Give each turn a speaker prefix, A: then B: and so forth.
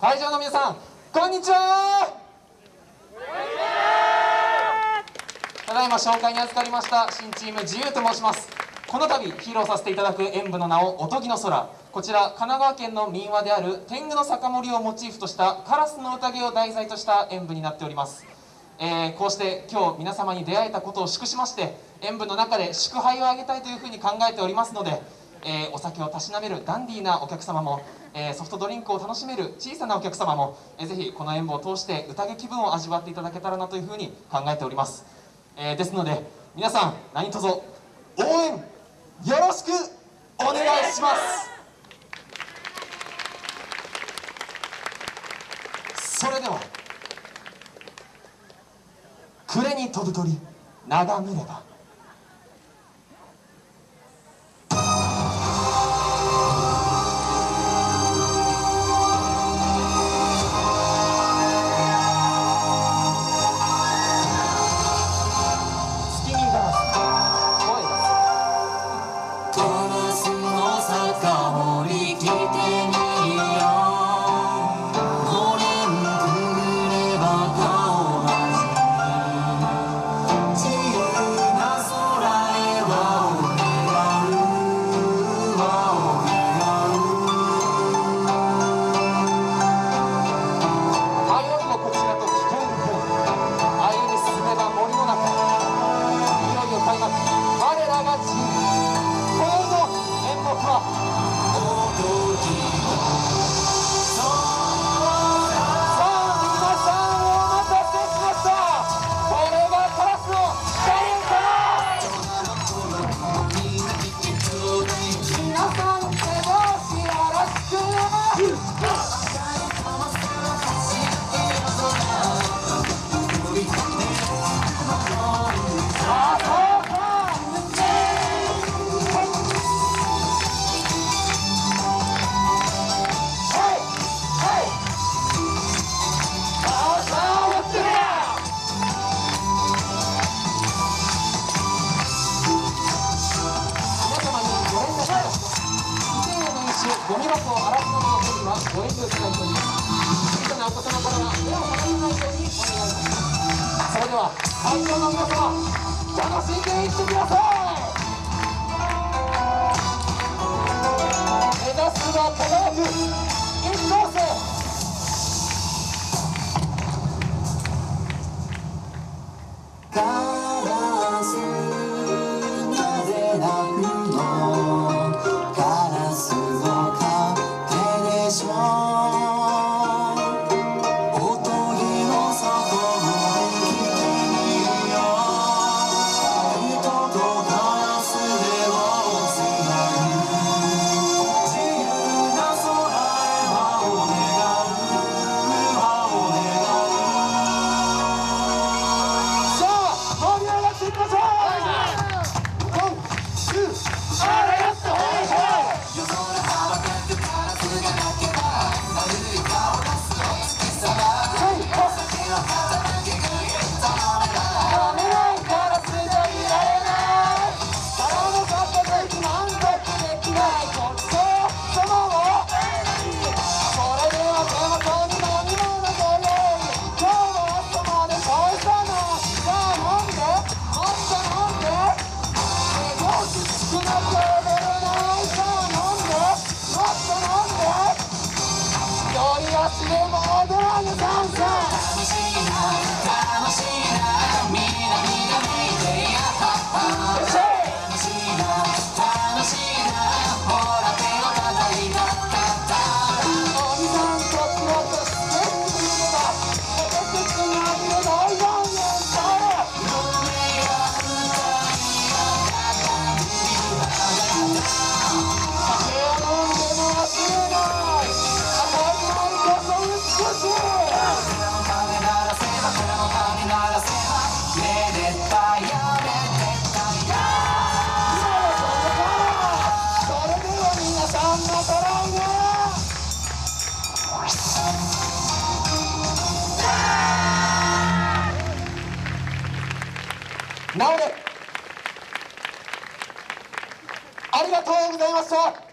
A: 会場の皆さんこんにちは。ただいま紹介に預かりました新チーム自由と申します。この度披露させていただく演舞の名を「おとぎの空」こちら神奈川県の民話である天狗の酒盛りをモチーフとしたカラスの宴を題材とした演舞になっております。えーこうして今日皆様に出会えたことを祝しまして演舞の中で祝杯をあげたいというふうに考えておりますので、えーお酒をたしなめるダンディーなお客様も、えーソフトドリンクを楽しめる小さなお客様も、えーぜひこの演舞を通して宴気分を味わっていただけたらなというふうに考えております、えーですので皆さん何卒応援よろしくお願いします。それでは暮れに飛ぶ鳥眺めれば。月見ガラス
B: の酒盛り来て
A: はご遠慮いただいております。小さなお子様からは目を離さないようにお願いしますそれでは会場の皆様楽しんでいってください。目指すは輝く一等星
B: 내 모든 상상 直れ
A: ありがとうございました。